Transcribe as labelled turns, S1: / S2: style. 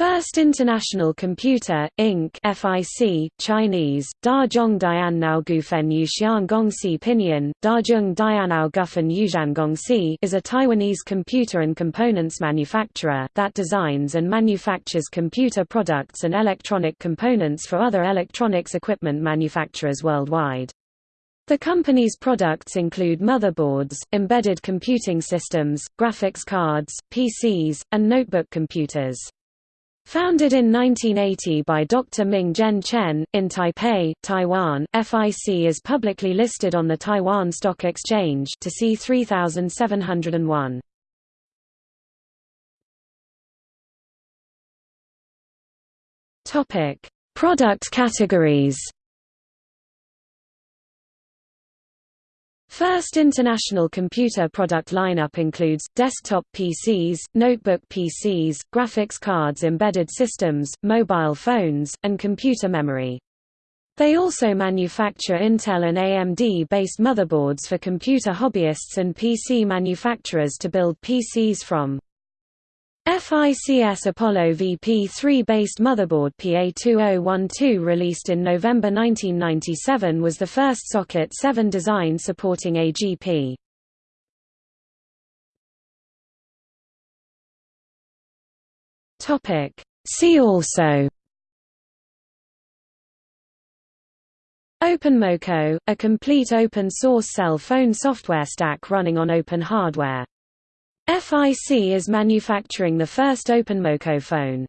S1: First International Computer, Inc. FIC, Chinese, Da Zhong Diannao Gufen Pinyin, Gufen is a Taiwanese computer and components manufacturer that designs and manufactures computer products and electronic components for other electronics equipment manufacturers worldwide. The company's products include motherboards, embedded computing systems, graphics cards, PCs, and notebook computers. Founded in 1980 by Dr. Ming Zhen Chen, in Taipei, Taiwan, FIC is publicly listed on the Taiwan Stock Exchange to see 3701. Product categories First international computer product lineup includes, desktop PCs, notebook PCs, graphics cards embedded systems, mobile phones, and computer memory. They also manufacture Intel and AMD-based motherboards for computer hobbyists and PC manufacturers to build PCs from. FICS Apollo VP3-based motherboard PA2012 released in November 1997 was the first Socket 7 design supporting AGP. See also Openmoko, a complete open-source cell phone software stack running on open hardware FIC is manufacturing the first Openmoko phone.